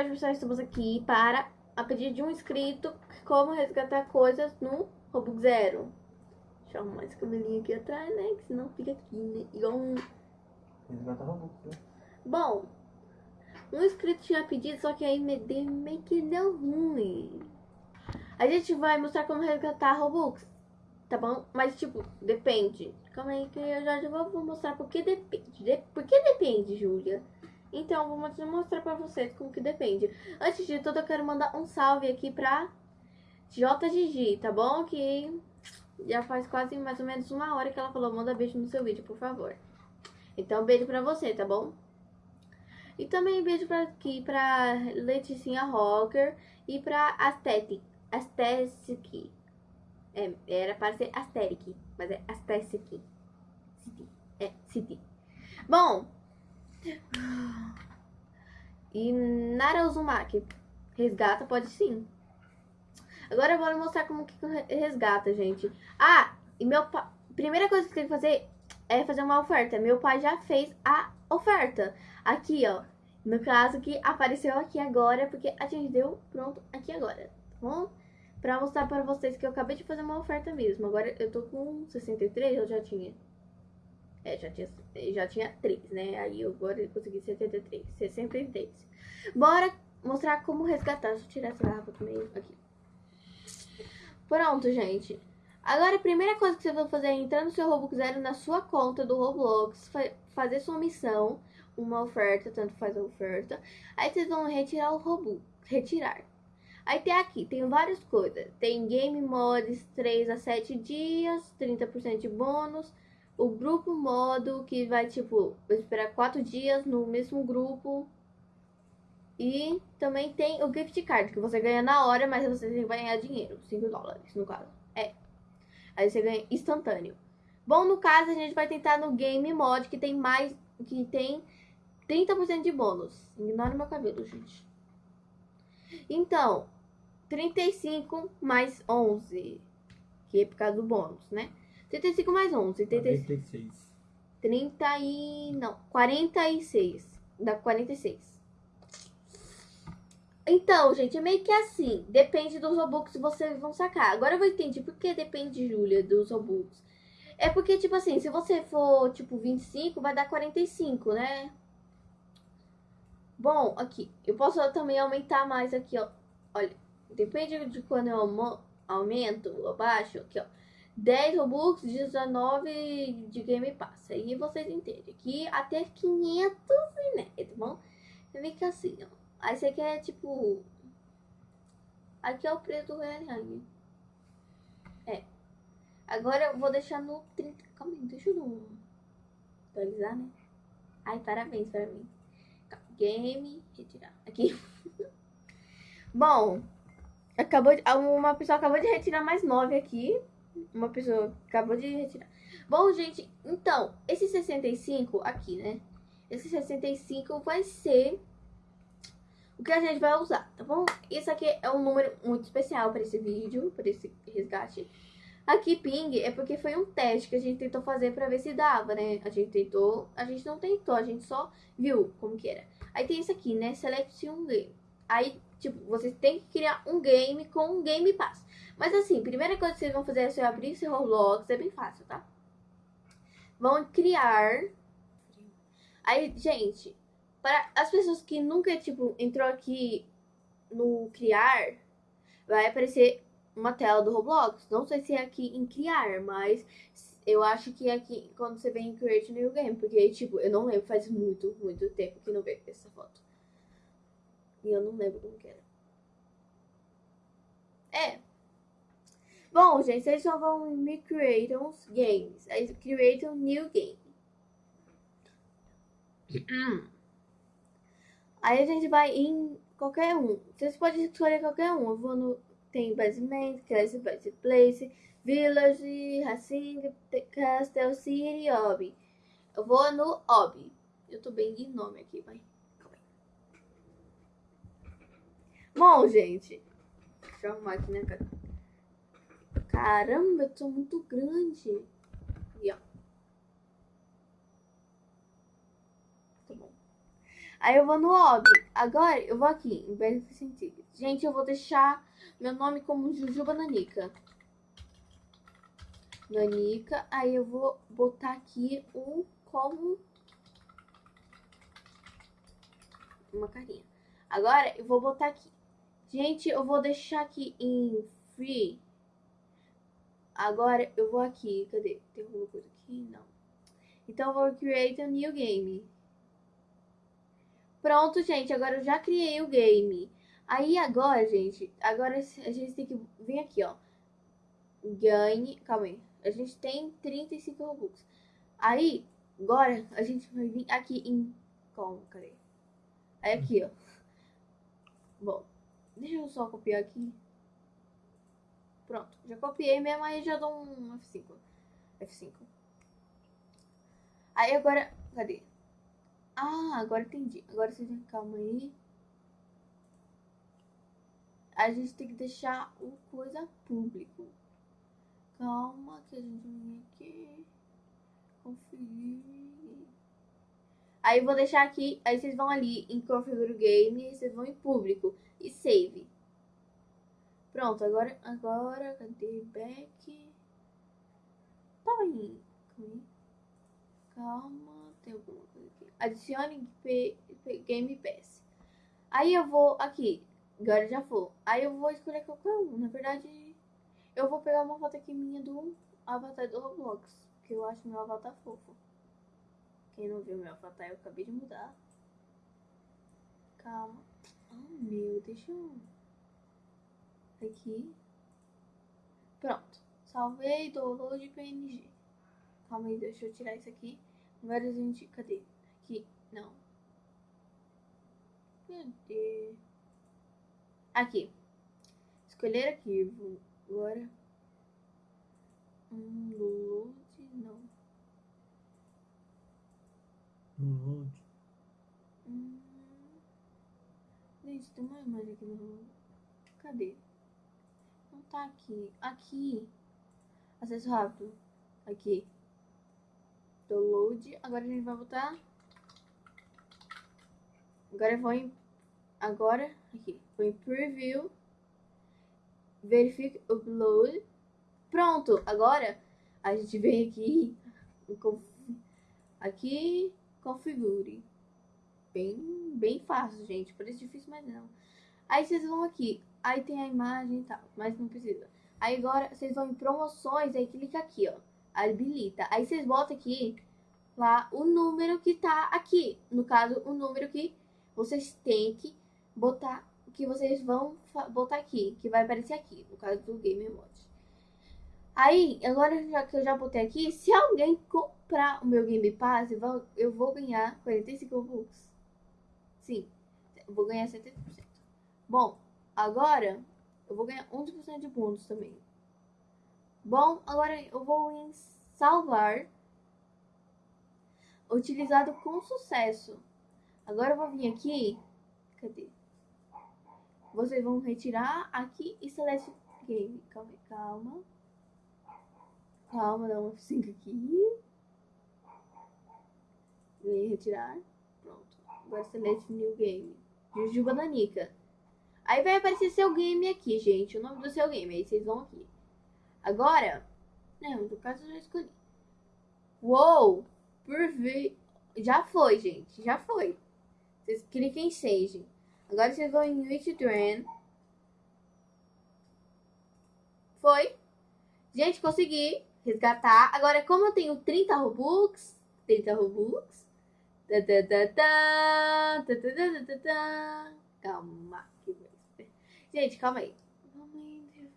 hoje, pessoal, estamos aqui para, a pedido de um inscrito, como resgatar coisas no Robux Zero. Deixa eu arrumar esse cabelinho aqui atrás, né? Que senão fica aqui, né? Igual um... Resgatar Robux, né? Bom, um inscrito tinha pedido, só que aí me deu, meio que deu ruim. A gente vai mostrar como resgatar Robux, tá bom? Mas, tipo, depende. Calma aí que eu já, já vou vou mostrar por que depende. De, por que depende, Júlia? Então, vou mostrar- pra vocês como que depende. Antes de tudo, eu quero mandar um salve aqui pra JGG, tá bom? Que já faz quase mais ou menos uma hora que ela falou, manda beijo no seu vídeo, por favor. Então, beijo pra você, tá bom? E também beijo pra aqui pra Leticinha Rocker e pra Aesthetic. Aesthetic. É, era para ser Aesthetic, mas é Aesthetic. City. É, City. Bom. E Nara Uzumaki. Resgata, pode sim. Agora eu vou mostrar como que re- resgata, gente. Ah, e meu pai. Primeira coisa que tem que fazer é fazer uma oferta. Meu pai já fez a oferta. Aqui, ó. No caso que apareceu aqui agora, porque a gente deu pronto aqui agora, tá bom? Pra mostrar pra vocês que eu acabei de fazer uma oferta mesmo. Agora eu tô com 63, eu já tinha. É, já tinha, já tinha 3, né? Aí agora eu consegui 73, 63. Bora mostrar como resgatar. Deixa eu tirar essa garrafa também aqui. Pronto, gente. Agora a primeira coisa que você vai fazer é entrar no seu Robux Zero na sua conta do Roblox, fa- fazer sua missão, uma oferta, tanto faz a oferta. Aí vocês vão retirar o Robux, retirar. Aí tem aqui, tem várias coisas. Tem Game Mods 3 a 7 dias, 30% de bônus. O grupo modo que vai tipo esperar 4 dias no mesmo grupo. E também tem o gift card, que você ganha na hora, mas você tem que ganhar dinheiro, 5 dólares no caso. É. Aí você ganha instantâneo. Bom, no caso a gente vai tentar no game mod que tem mais que tem 30% de bônus. Ignora meu cabelo, gente. Então, 35 mais 11, que é por causa do bônus, né? 35 mais 11, 35. 46. 30 e. Não, 46. Dá 46. Então, gente, é meio que assim. Depende dos Robux que vocês vão sacar. Agora eu vou entender por que depende, Júlia, dos Robux. É porque, tipo assim, se você for, tipo, 25, vai dar 45, né? Bom, aqui. Eu posso também aumentar mais aqui, ó. Olha, depende de quando eu aumento ou baixo, aqui, ó. 10 Robux, 19 de Game Pass. Aí vocês entendem. Aqui até 500, né? Tá bom? Fica assim, ó. Aí você quer, tipo... Aqui é o preço do real. É. Agora eu vou deixar no 30... Calma aí, deixa eu não atualizar, né? Ai, parabéns, parabéns. Calma, Game, retirar. Aqui. Bom, acabou de... uma pessoa acabou de retirar mais 9 aqui. Uma pessoa acabou de retirar. Bom, gente, então, esse 65 aqui, né? Esse 65 vai ser o que a gente vai usar, tá bom? Isso aqui é um número muito especial para esse vídeo, para esse resgate. Aqui, ping, é porque foi um teste que a gente tentou fazer para ver se dava, né? A gente tentou, a gente não tentou, a gente só viu como que era. Aí tem isso aqui, né? Select um game. Aí, tipo, vocês têm que criar um game com um Game Pass. Mas assim, primeira coisa que vocês vão fazer é você abrir seu Roblox, é bem fácil, tá? Vão criar. Aí, gente, para as pessoas que nunca, tipo, entrou aqui no criar, vai aparecer uma tela do Roblox. Não sei se é aqui em criar, mas eu acho que é aqui quando você vem em create new game, porque, tipo, eu não lembro, faz muito, muito tempo que não vejo essa foto. E eu não lembro como que era. É. Bom, gente, vocês só vão me create uns games. Aí create um new game. Hum. Aí a gente vai em qualquer um. Vocês podem escolher qualquer um. Eu vou no. Tem Basement, Classic Base Place, Village, Racing, Castle City, Hobby. Eu vou no Hobby. Eu tô bem de nome aqui, vai. Calma aí. Bom, gente. Deixa eu arrumar aqui, né, cara? Caramba, eu tô muito grande. E ó. Tá bom. Aí eu vou no hobby. Agora eu vou aqui, em Benefit. Gente, eu vou deixar meu nome como Jujuba Nanica. Nanica. Aí eu vou botar aqui o como uma carinha. Agora eu vou botar aqui. Gente, eu vou deixar aqui em free. Agora eu vou aqui. Cadê? Tem alguma coisa aqui? Não. Então eu vou create a new game. Pronto, gente. Agora eu já criei o game. Aí agora, gente, agora a gente tem que vir aqui, ó. Ganhe. Calma aí. A gente tem 35 Robux. Aí, agora a gente vai vir aqui em. Como? Cadê? Aí aqui, ó. Bom, deixa eu só copiar aqui. Pronto, já copiei mesmo, aí já dou um F5. F5. Aí agora, cadê? Ah, agora entendi. Agora você tem calma aí. A gente tem que deixar o coisa público. Calma que a gente vem aqui. Conferir. Aí vou deixar aqui, aí vocês vão ali em configure game, vocês vão em público e save. Pronto, agora, agora, cadê back? Tá aí. Calma, tem alguma coisa aqui. Adicione Game Pass. Aí eu vou aqui, agora já foi. Aí eu vou escolher qualquer um. Na verdade, eu vou pegar uma foto aqui minha do avatar do Roblox, que eu acho meu avatar fofo. Quem não viu meu avatar, eu acabei de mudar. Calma. Oh, meu, deixa eu... Aqui. Pronto. Salvei, download PNG. Calma aí, deixa eu tirar isso aqui. A gente... Cadê? Aqui. Não. Cadê? Aqui. Escolher arquivo. Agora. Load. Não. No Hum. Gente, tem uma imagem aqui no. Cadê? Não tá aqui. Aqui. Acesso rápido. Aqui. Download. Agora a gente vai botar. Agora eu vou em. Agora. Aqui. Vou em preview. Verifique upload. Pronto. Agora a gente vem aqui. Aqui configure. Bem, bem fácil, gente. Parece difícil, mas não. Aí vocês vão aqui. Aí tem a imagem e tal, mas não precisa. Aí agora vocês vão em promoções, aí clica aqui, ó. Habilita. Aí vocês botam aqui lá o número que tá aqui. No caso, o número que vocês têm que botar, que vocês vão botar aqui, que vai aparecer aqui, no caso do Game Mode. Aí, agora já que eu já botei aqui, se alguém comprar o meu Game Pass, eu vou ganhar 45 Robux. Sim, eu vou ganhar 70%. Bom, agora eu vou ganhar 11% de pontos também. Bom, agora eu vou em salvar. Utilizado com sucesso. Agora eu vou vir aqui. Cadê? Vocês vão retirar aqui e select game. Calma, calma. Calma, dá um F5 aqui. Vem retirar. Pronto. Agora select new game. Jujuba Nanica. Aí vai aparecer seu game aqui, gente. O nome do seu game. Aí vocês vão aqui. Agora. Não, no caso eu já escolhi. Uou! Ver. Já foi, gente. Já foi. Vocês cliquem em Sage. Agora vocês vão em Withdrawing. Foi. Gente, consegui resgatar. Agora, como eu tenho 30 Robux, 30 Robux. Tá, tá, tá, calma. Gente, calma aí. Calma aí.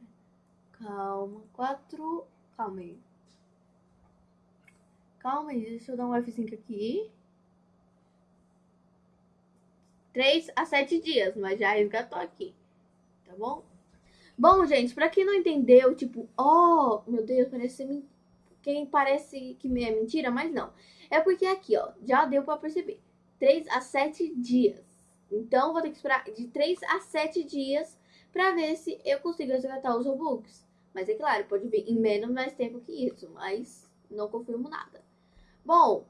Calma. Quatro. Calma aí. Calma aí, deixa eu dar um F5 aqui. 3 a 7 dias, mas já resgatou aqui. Tá bom? Bom, gente, pra quem não entendeu, tipo, oh, meu Deus, parece quem parece que é mentira, mas não. É porque aqui, ó, já deu pra perceber. 3 a 7 dias. Então, vou ter que esperar de 3 a 7 dias pra ver se eu consigo resgatar os Robux. Mas é claro, pode vir em menos mais tempo que isso, mas não confirmo nada. Bom,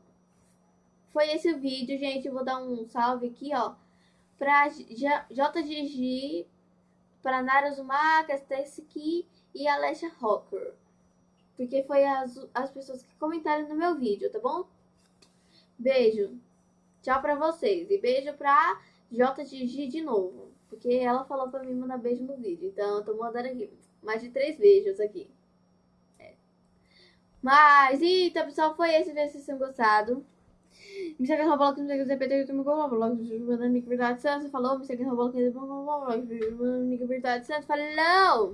foi esse o vídeo, gente. Eu vou dar um salve aqui, ó. Pra JGG, Nara Uzumaki, Stacy e Alessia Rocker. Porque foi as, as pessoas que comentaram no meu vídeo, tá bom? Beijo. Tchau pra vocês. E beijo pra JGG de novo. Porque ela falou pra mim mandar beijo no vídeo. Então eu tô mandando aqui. Mais de três beijos aqui. É. Mas, então, pessoal, foi esse. Espero que vocês tenham gostado. Me segue no blog, me segue no ZPT, YouTube, no blog, me Nick Verdade Santos. Falou, me segue no blog, blog, no Nick Verdade Santos. Falou!